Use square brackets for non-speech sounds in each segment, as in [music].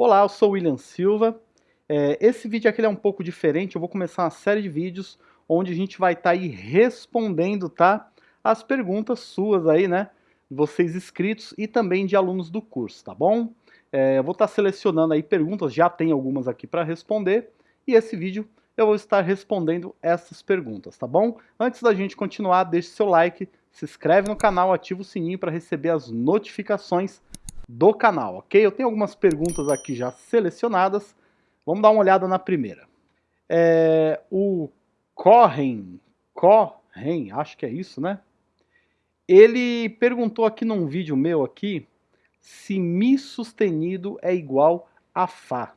Olá, eu sou William Silva. É, esse vídeo aqui é um pouco diferente, eu vou começar uma série de vídeos onde a gente vai estar tá aí respondendo, tá? As perguntas suas aí, né? Vocês inscritos e também de alunos do curso, tá bom? É, eu vou estar tá selecionando aí perguntas, já tem algumas aqui para responder, e esse vídeo eu vou estar respondendo essas perguntas, tá bom? Antes da gente continuar, deixe seu like, se inscreve no canal, ativa o sininho para receber as notificações do canal, ok? Eu tenho algumas perguntas aqui já selecionadas. Vamos dar uma olhada na primeira. É, o Corren, Corren, acho que é isso, né? Ele perguntou aqui num vídeo meu aqui se Mi sustenido é igual a Fá.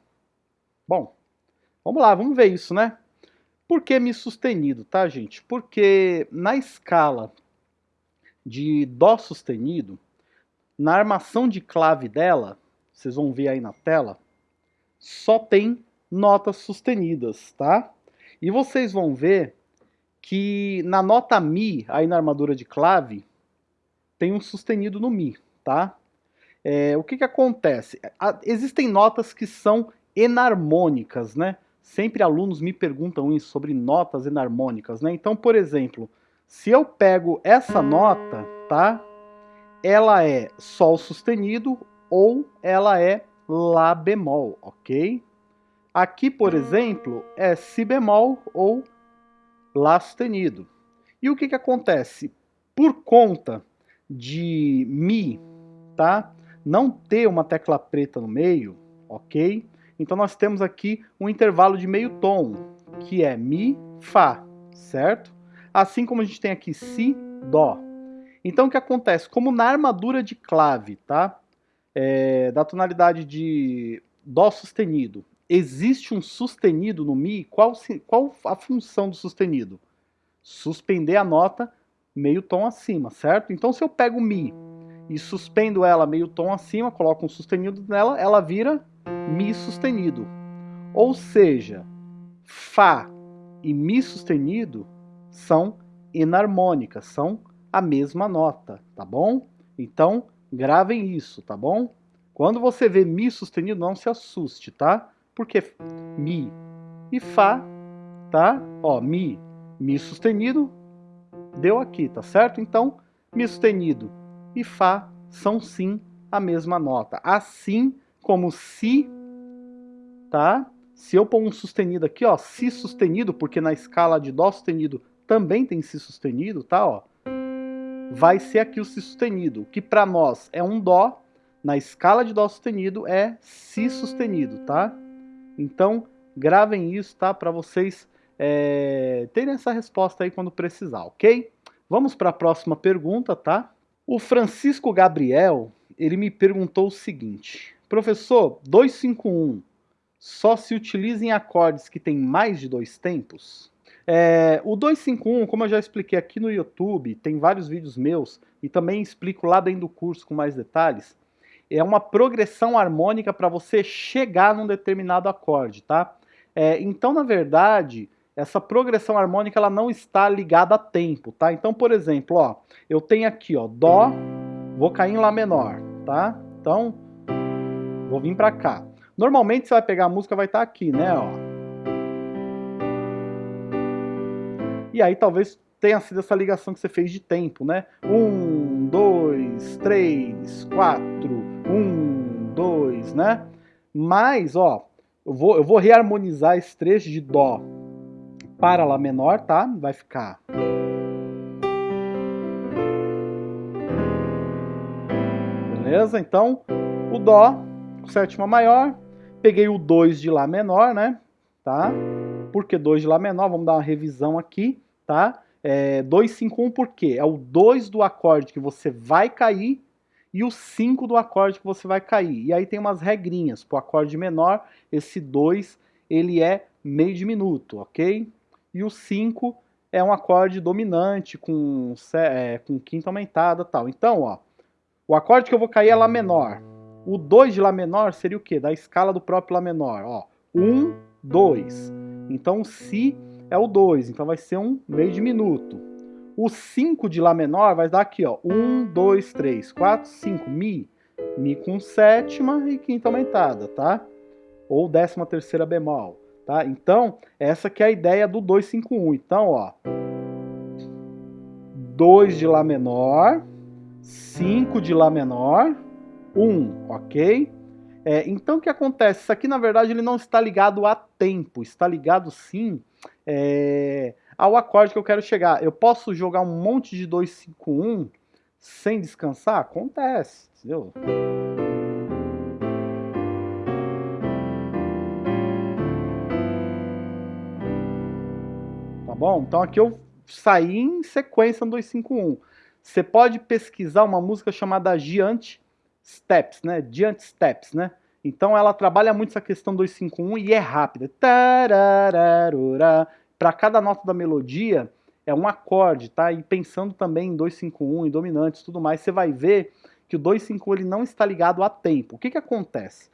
Bom, vamos lá, vamos ver isso, né? Por que Mi sustenido, tá, gente? Porque na escala de Dó sustenido, na armação de clave dela, vocês vão ver aí na tela, só tem notas sustenidas, tá? E vocês vão ver que na nota Mi, aí na armadura de clave, tem um sustenido no Mi, tá? É, o que que acontece? Existem notas que são enarmônicas, né? Sempre alunos me perguntam isso sobre notas enarmônicas, né? Então, por exemplo, se eu pego essa nota, tá? Ela é Sol sustenido ou ela é Lá bemol, ok? Aqui, por exemplo, é Si bemol ou Lá sustenido. E o que, que acontece? Por conta de Mi, tá? Não ter uma tecla preta no meio, ok? Então nós temos aqui um intervalo de meio tom, que é Mi, Fá, certo? assim como a gente tem aqui Si, Dó. Então o que acontece? Como na armadura de clave, tá? É, da tonalidade de Dó sustenido, existe um sustenido no Mi, qual, qual a função do sustenido? Suspender a nota meio tom acima, certo? Então se eu pego Mi e suspendo ela meio tom acima, coloco um sustenido nela, ela vira Mi sustenido. Ou seja, Fá e Mi sustenido são enarmônicas, são a mesma nota, tá bom? Então, gravem isso, tá bom? Quando você vê Mi sustenido, não se assuste, tá? Porque Mi e Fá, tá? Ó, Mi, Mi sustenido, deu aqui, tá certo? Então, Mi sustenido e Fá são sim a mesma nota. Assim como Si, tá? Se eu pôr um sustenido aqui, ó, Si sustenido, porque na escala de Dó sustenido também tem Si sustenido, tá? Ó, vai ser aqui o Si sustenido, que para nós é um Dó, na escala de Dó sustenido é Si sustenido, tá? Então, gravem isso, tá? Para vocês é, terem essa resposta aí quando precisar, ok? Vamos para a próxima pergunta, tá? O Francisco Gabriel, ele me perguntou o seguinte, professor, 251 só se utiliza em acordes que tem mais de dois tempos? É, o 251, como eu já expliquei aqui no YouTube, tem vários vídeos meus e também explico lá dentro do curso com mais detalhes, é uma progressão harmônica para você chegar num determinado acorde, tá? É, então, na verdade, essa progressão harmônica ela não está ligada a tempo, tá? Então, por exemplo, ó, eu tenho aqui, ó, Dó, vou cair em Lá menor, tá? Então, vou vir para cá. Normalmente você vai pegar a música, vai estar tá aqui, né, ó. E aí talvez tenha sido essa ligação que você fez de tempo, né? Um, dois, três, quatro, um, dois, né? Mas, ó, eu vou, eu vou reharmonizar esse trecho de Dó para Lá menor, tá? Vai ficar... Beleza? Então, o Dó, sétima maior, peguei o 2 de Lá menor, né? Tá? Por que 2 de Lá menor? Vamos dar uma revisão aqui tá? É, 2, 5, 1 por quê? É o 2 do acorde que você vai cair e o 5 do acorde que você vai cair. E aí tem umas regrinhas. Para o acorde menor, esse 2 ele é meio diminuto, ok? E o 5 é um acorde dominante com, é, com quinta aumentada tal. Então, ó, o acorde que eu vou cair é Lá menor. O 2 de Lá menor seria o quê? Da escala do próprio Lá menor. Ó, 1, 2. Então, Si é o 2, então vai ser um meio diminuto. O 5 de Lá menor vai dar aqui, ó, 1, 2, 3, 4, 5, Mi. Mi com sétima e quinta aumentada, tá? ou décima terceira bemol, tá? Então, essa que é a ideia do 251. Então, ó, 2 de Lá menor, 5 de Lá menor, 1, ok? É, então o que acontece? Isso aqui na verdade ele não está ligado a tempo, está ligado sim é, ao acorde que eu quero chegar. Eu posso jogar um monte de 251 sem descansar? Acontece, entendeu? Tá bom? Então aqui eu saí em sequência no 251. Você pode pesquisar uma música chamada Giant Steps, né? Giant Steps, né? Então ela trabalha muito essa questão 251 e é rápida. Para cada nota da melodia é um acorde, tá? E pensando também em 251, em dominantes, tudo mais, você vai ver que o 251 ele não está ligado a tempo. O que que acontece?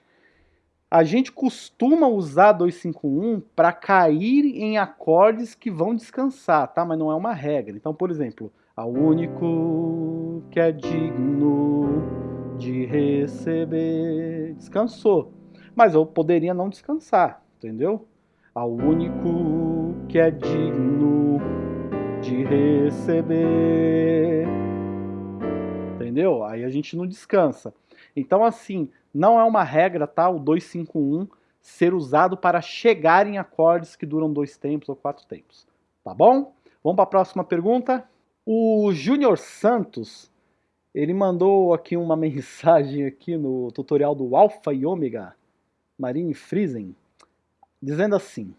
A gente costuma usar 251 para cair em acordes que vão descansar, tá? Mas não é uma regra. Então, por exemplo, ao único que é digno de receber. Descansou. Mas eu poderia não descansar, entendeu? Ao único que é digno de receber. Entendeu? Aí a gente não descansa. Então, assim, não é uma regra, tá? O 251 ser usado para chegar em acordes que duram dois tempos ou quatro tempos. Tá bom? Vamos para a próxima pergunta. O Júnior Santos ele mandou aqui uma [laughs] mensagem aqui no tutorial do Alpha e Ômega Marine Friesen, dizendo assim,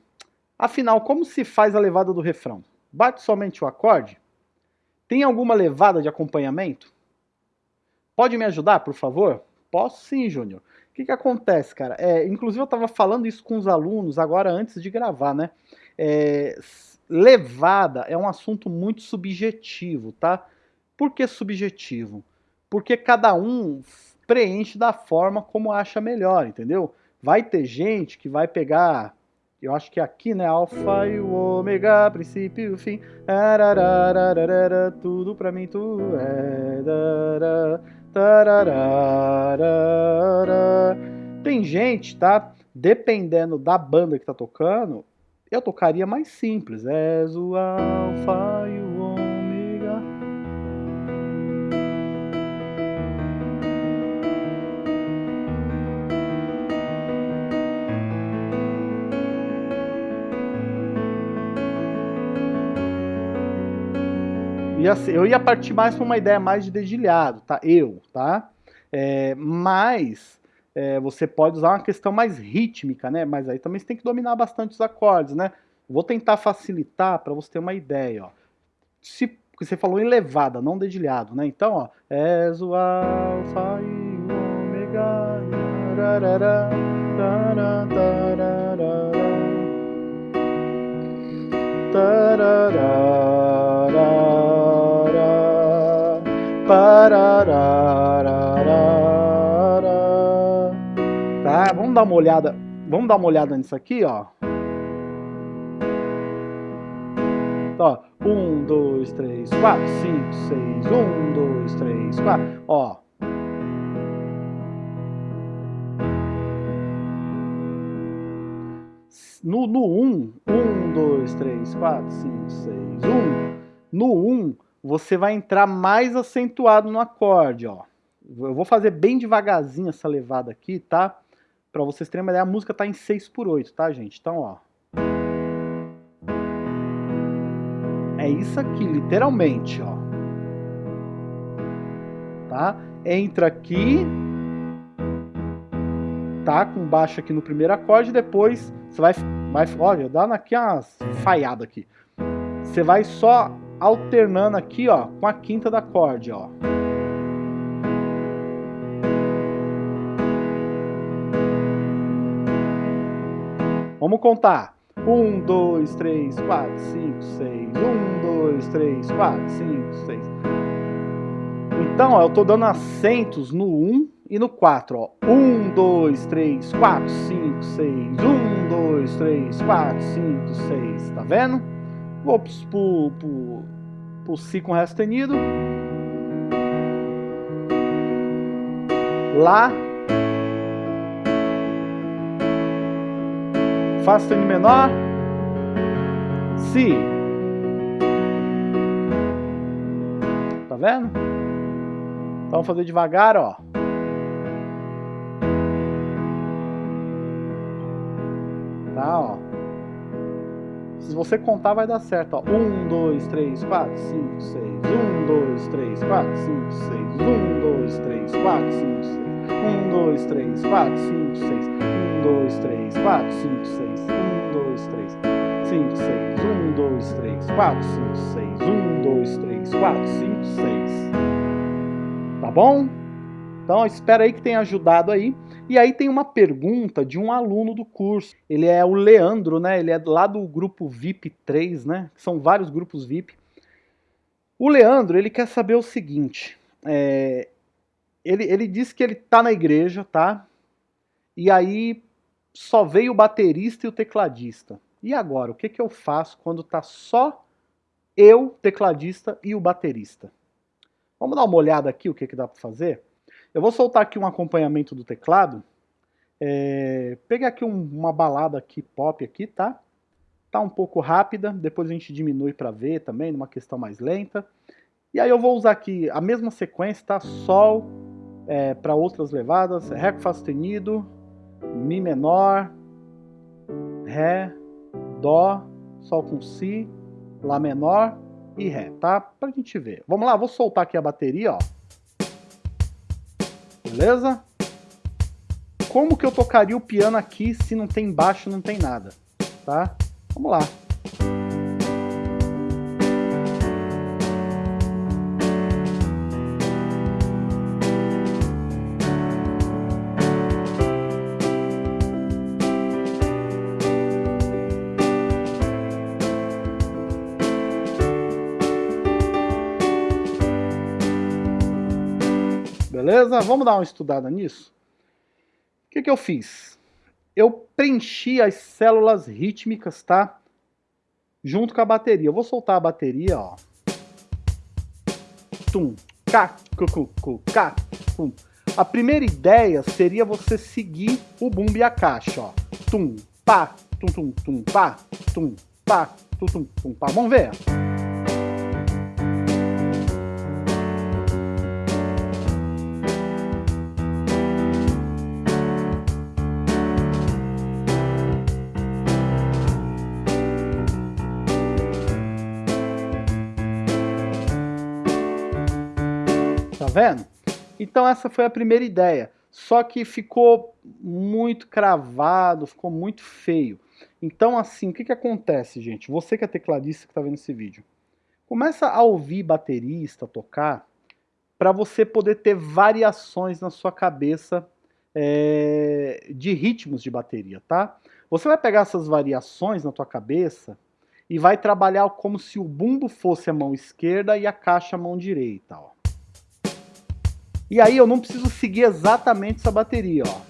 afinal, como se faz a levada do refrão? Bate somente o acorde? Tem alguma levada de acompanhamento? Pode me ajudar, por favor? Posso sim, Júnior. O que, que acontece, cara? É, inclusive eu estava falando isso com os alunos agora antes de gravar, né? É, levada é um assunto muito subjetivo, tá? Por que subjetivo? Porque cada um preenche da forma como acha melhor, entendeu? Vai ter gente que vai pegar, eu acho que aqui, né, alfa e o ômega, princípio e o fim, tudo pra mim tu é, tem gente, tá, dependendo da banda que tá tocando, eu tocaria mais simples, és o alfa e o ia ser, eu ia partir mais para uma ideia mais de dedilhado, tá? Eu, tá? É, mas é, você pode usar uma questão mais rítmica, né? Mas aí também você tem que dominar bastante os acordes, né? Vou tentar facilitar para você ter uma ideia, ó. Se você falou em levada, não dedilhado, né? Então, ó, és o o ômega, tarará, tarará, tarará, Tá, vamos dar uma olhada. Vamos dar uma olhada nisso aqui, ó. Ó, um, dois, três, quatro, cinco, seis, um, dois, três, quatro, ó. No, no um, um, dois, três, quatro, cinco, seis, um. No um, você vai entrar mais acentuado no acorde, ó. Eu vou fazer bem devagarzinho essa levada aqui, tá? Pra vocês terem uma ideia, a música tá em 6 por 8, tá, gente? Então, ó. É isso aqui, literalmente, ó. Tá? Entra aqui, tá? Com baixo aqui no primeiro acorde, depois você vai, vai olha, dá aqui umas falhada aqui. Você vai só alternando aqui, ó, com a quinta da acorde, ó. Vamos contar. Um, dois, três, quatro, cinco, seis. Um, dois, três, quatro, cinco, seis. Então, ó, eu tô dando acentos no 1 um e no 4, ó. 1, 2, 3, 4, 5, 6. 1, 2, 3, 4, 5, 6. Tá vendo? Vou pro, pro, pro Si com Ré sustenido. Lá. Fá sustenido menor, Si. Tá vendo? Então vamos fazer devagar, ó. Tá, ó. Se você contar, vai dar certo, ó. 1, 2, 3, 4, 5, 6. 1, 2, 3, 4, 5, 6. 1, 2, 3, 4, 5, 6. 1, 2, 3, 4, 5, 6. 1, 2, 3, 4, 5, 6. 1, 2, 3, 5, 6. 1, 2, 3, 4, 5, 6. 1, 2, 3, 4, 5, 6. Tá bom? Então, espero aí que tenha ajudado aí. E aí tem uma pergunta de um aluno do curso. Ele é o Leandro, né? Ele é lá do grupo VIP 3, né? São vários grupos VIP. O Leandro, ele quer saber o seguinte. É, ele, ele disse que ele tá na igreja, tá? E aí só veio o baterista e o tecladista. E agora, o que, que eu faço quando tá só eu, tecladista e o baterista? Vamos dar uma olhada aqui o que, que dá para fazer? Eu vou soltar aqui um acompanhamento do teclado. É, aqui um, uma balada aqui pop aqui, tá? Tá um pouco rápida, depois a gente diminui para ver também, numa questão mais lenta. E aí eu vou usar aqui a mesma sequência, tá? Sol é, para outras levadas, Ré com Fá sustenido, Mi menor, Ré, Dó, Sol com Si, Lá menor e Ré, tá? Pra gente ver. Vamos lá, vou soltar aqui a bateria, ó beleza? Como que eu tocaria o piano aqui se não tem baixo, não tem nada, tá? Vamos lá. Beleza? Vamos dar uma estudada nisso? O que, que eu fiz? Eu preenchi as células rítmicas, tá? Junto com a bateria. Eu vou soltar a bateria, ó. Tum, cá, cu, cu, cá, tum. A primeira ideia seria você seguir o bumbo e a caixa, ó. Tum, pá, tum, tum, tum, pá, tum, pá, tum, tum, tum, pá. Vamos ver? Vendo? Então essa foi a primeira ideia. Só que ficou muito cravado, ficou muito feio. Então assim, o que, que acontece, gente? Você que é tecladista que está vendo esse vídeo, começa a ouvir baterista tocar para você poder ter variações na sua cabeça é, de ritmos de bateria, tá? Você vai pegar essas variações na tua cabeça e vai trabalhar como se o bumbo fosse a mão esquerda e a caixa a mão direita, ó. E aí eu não preciso seguir exatamente essa bateria, ó.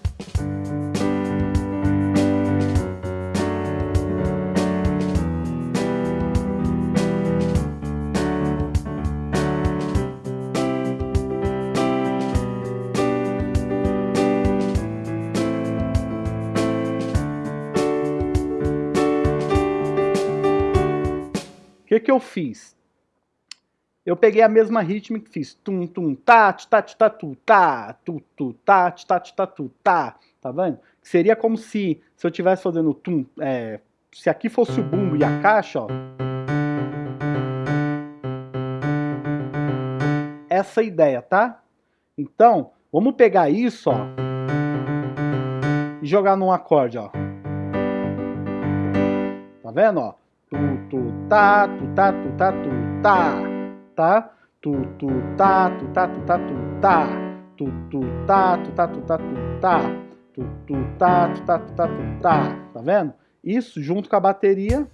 O que, que eu fiz? Eu peguei a mesma rítmica e fiz tum tum tá tá tá tu tá tu tu tá tá tá tu tá tá vendo? Seria como se se eu tivesse fazendo tum é, se aqui fosse o bumbo e a caixa, ó. Essa ideia, tá? Então, vamos pegar isso, ó, e jogar num acorde, ó. Tá vendo, ó? Tu tu tá tu tá tu tá tu tá, tu, tu, tá, tu, tá, tu, tá, tu, tá, tu, tu, tá, tu, tá, tu, tá, tu, tá, tu, tu, tá, tu, tá, tu, tá, tu, tá, tá vendo? Isso junto com a bateria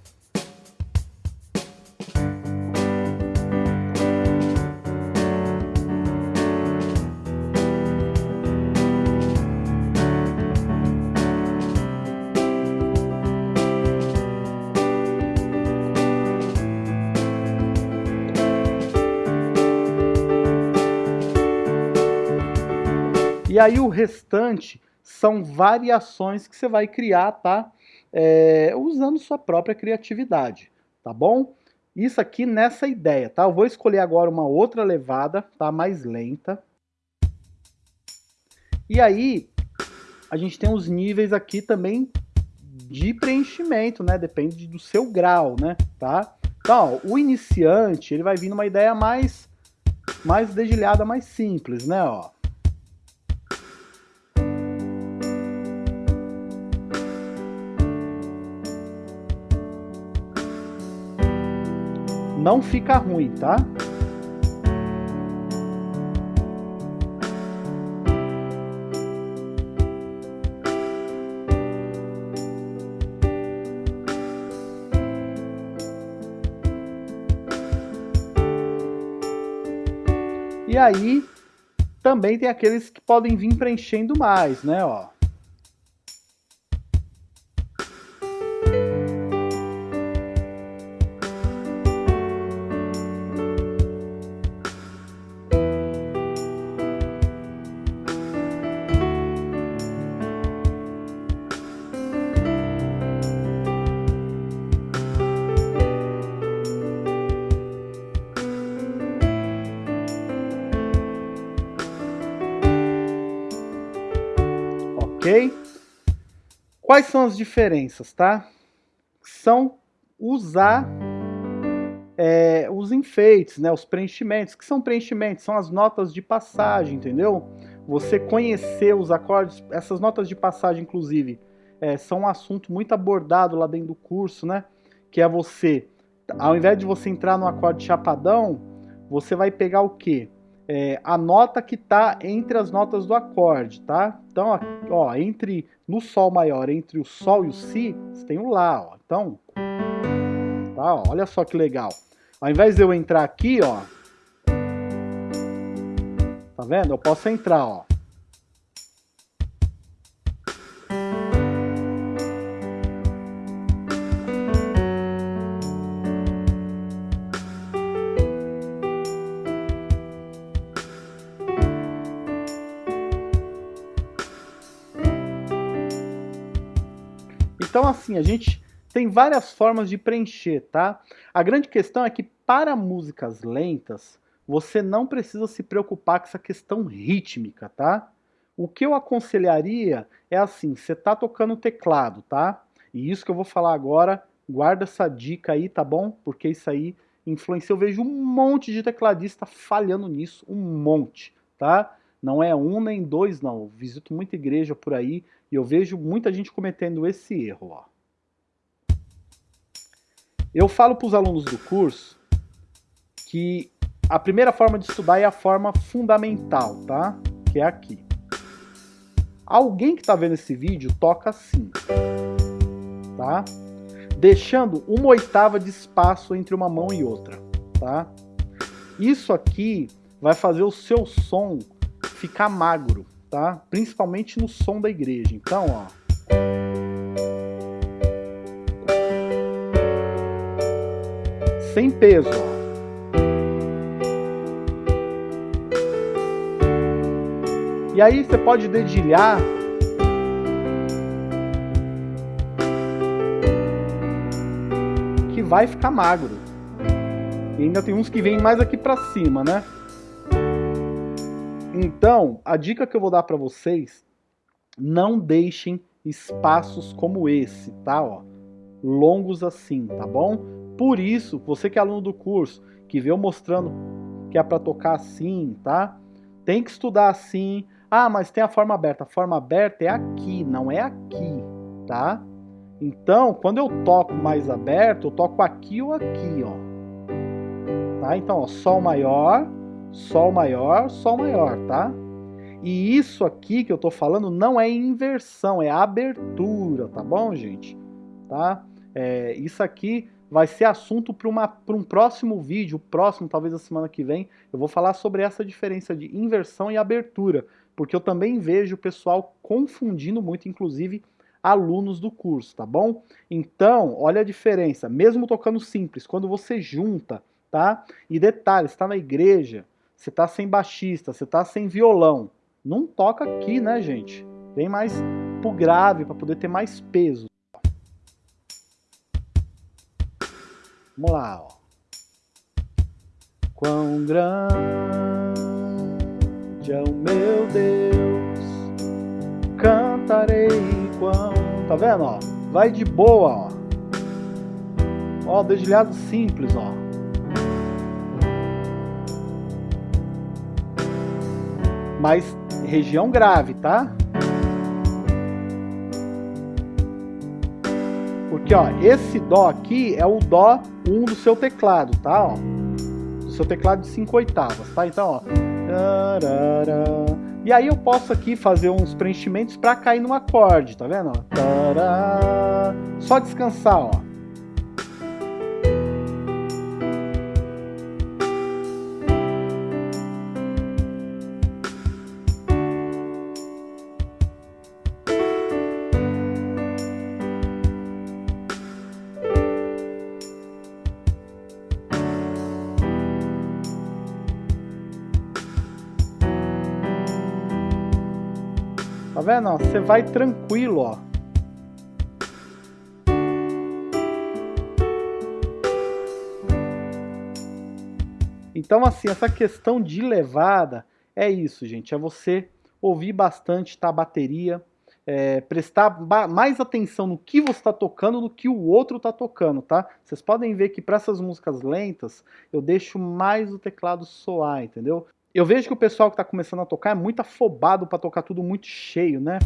E aí o restante são variações que você vai criar, tá? é, usando sua própria criatividade, tá bom? Isso aqui nessa ideia, tá? Eu vou escolher agora uma outra levada, tá? Mais lenta. E aí, a gente tem os níveis aqui também de preenchimento, né? Depende do seu grau, né? Tá? Então, ó, o iniciante, ele vai vir numa ideia mais, mais dedilhada, mais simples, né? Ó. Não fica ruim, tá? E aí, também tem aqueles que podem vir preenchendo mais, né, ó. Quais são as diferenças, tá? São usar é, os enfeites, né, os preenchimentos. que são preenchimentos? São as notas de passagem, entendeu? Você conhecer os acordes, essas notas de passagem, inclusive, é, são um assunto muito abordado lá dentro do curso, né? Que é você, ao invés de você entrar no acorde chapadão, você vai pegar o quê? É, a nota que está entre as notas do acorde, tá? Então, ó, entre no Sol maior, entre o Sol e o Si, você tem o Lá, ó. Então, tá, ó, olha só que legal. Ao invés de eu entrar aqui, ó, tá vendo? Eu posso entrar, ó. Assim, a gente tem várias formas de preencher, tá? A grande questão é que para músicas lentas, você não precisa se preocupar com essa questão rítmica, tá? O que eu aconselharia é assim, você tá tocando teclado, tá? E isso que eu vou falar agora, guarda essa dica aí, tá bom? Porque isso aí influencia. Eu vejo um monte de tecladista falhando nisso, um monte, tá? Não é um nem dois, não. Eu visito muita igreja por aí e eu vejo muita gente cometendo esse erro. Ó. Eu falo para os alunos do curso que a primeira forma de estudar é a forma fundamental, tá? Que é aqui. Alguém que está vendo esse vídeo toca assim, tá? Deixando uma oitava de espaço entre uma mão e outra, tá? Isso aqui vai fazer o seu som ficar magro, tá? Principalmente no som da igreja. Então, ó. Sem peso. E aí você pode dedilhar que vai ficar magro. E ainda tem uns que vêm mais aqui para cima, né? Então, a dica que eu vou dar para vocês, não deixem espaços como esse, tá? Ó, longos assim, tá bom? Por isso, você que é aluno do curso, que eu mostrando que é para tocar assim, tá? Tem que estudar assim. Ah, mas tem a forma aberta. A forma aberta é aqui, não é aqui, tá? Então, quando eu toco mais aberto, eu toco aqui ou aqui, ó. Tá? Então, ó, Sol maior, Sol maior, Sol maior, tá? E isso aqui que eu tô falando não é inversão, é abertura, tá bom, gente? Tá? É, isso aqui vai ser assunto para um próximo vídeo, próximo, talvez a semana que vem, eu vou falar sobre essa diferença de inversão e abertura, porque eu também vejo o pessoal confundindo muito, inclusive alunos do curso, tá bom? Então, olha a diferença, mesmo tocando simples, quando você junta, tá? E detalhe, está na igreja, você tá sem baixista, você tá sem violão. Não toca aqui, né, gente? Vem mais pro grave para poder ter mais peso. Vamos lá, ó. Quão grande é o meu Deus, cantarei quão... Tá vendo, ó? Vai de boa, ó. Ó, dedilhado simples, ó. Mas região grave, tá? Porque, ó, esse Dó aqui é o Dó 1 do seu teclado, tá? Ó, do seu teclado de 5 oitavas, tá? Então, ó. E aí eu posso aqui fazer uns preenchimentos para cair no acorde, tá vendo? Só descansar, ó. Vendo? Você vai tranquilo, ó. Então, assim, essa questão de levada é isso, gente. É você ouvir bastante tá, a bateria, é, prestar mais atenção no que você está tocando do que o outro está tocando, tá? Vocês podem ver que para essas músicas lentas, eu deixo mais o teclado soar, entendeu? Eu vejo que o pessoal que está começando a tocar é muito afobado para tocar tudo muito cheio, né?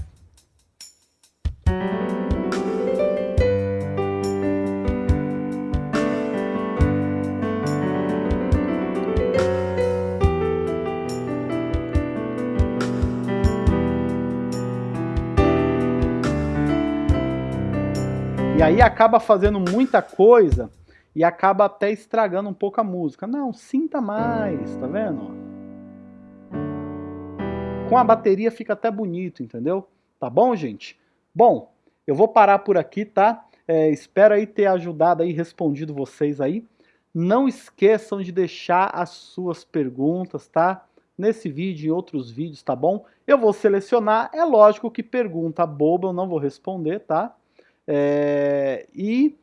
E aí acaba fazendo muita coisa e acaba até estragando um pouco a música. Não, sinta mais, tá vendo? Com a bateria fica até bonito, entendeu? Tá bom, gente? Bom, eu vou parar por aqui, tá? É, espero aí ter ajudado aí, respondido vocês aí. Não esqueçam de deixar as suas perguntas, tá? Nesse vídeo e outros vídeos, tá bom? Eu vou selecionar, é lógico que pergunta boba eu não vou responder, tá? É, e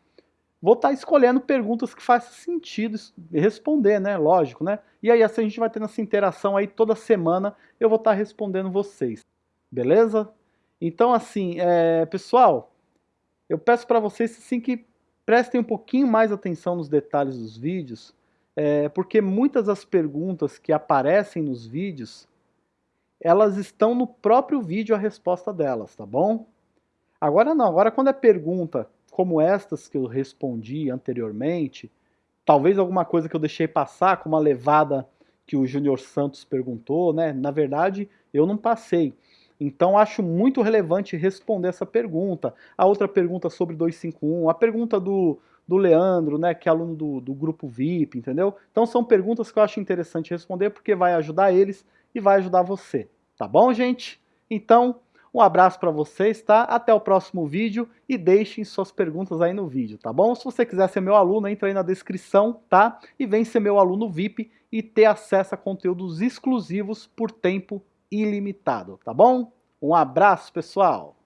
vou estar tá escolhendo perguntas que façam sentido responder, né? Lógico, né? E aí assim a gente vai tendo essa interação aí toda semana, eu vou estar tá respondendo vocês. Beleza? Então assim, é, pessoal, eu peço para vocês assim que prestem um pouquinho mais atenção nos detalhes dos vídeos, é, porque muitas das perguntas que aparecem nos vídeos, elas estão no próprio vídeo a resposta delas, tá bom? Agora não, agora quando é pergunta como estas que eu respondi anteriormente, talvez alguma coisa que eu deixei passar, como a levada que o Júnior Santos perguntou, né? Na verdade, eu não passei. Então acho muito relevante responder essa pergunta. A outra pergunta sobre 251, a pergunta do, do Leandro, né, que é aluno do, do grupo VIP, entendeu? Então são perguntas que eu acho interessante responder porque vai ajudar eles e vai ajudar você. Tá bom, gente? Então, um abraço para vocês, tá? Até o próximo vídeo e deixem suas perguntas aí no vídeo, tá bom? Se você quiser ser meu aluno, entra aí na descrição, tá? E vem ser meu aluno VIP e ter acesso a conteúdos exclusivos por tempo ilimitado, tá bom? Um abraço, pessoal!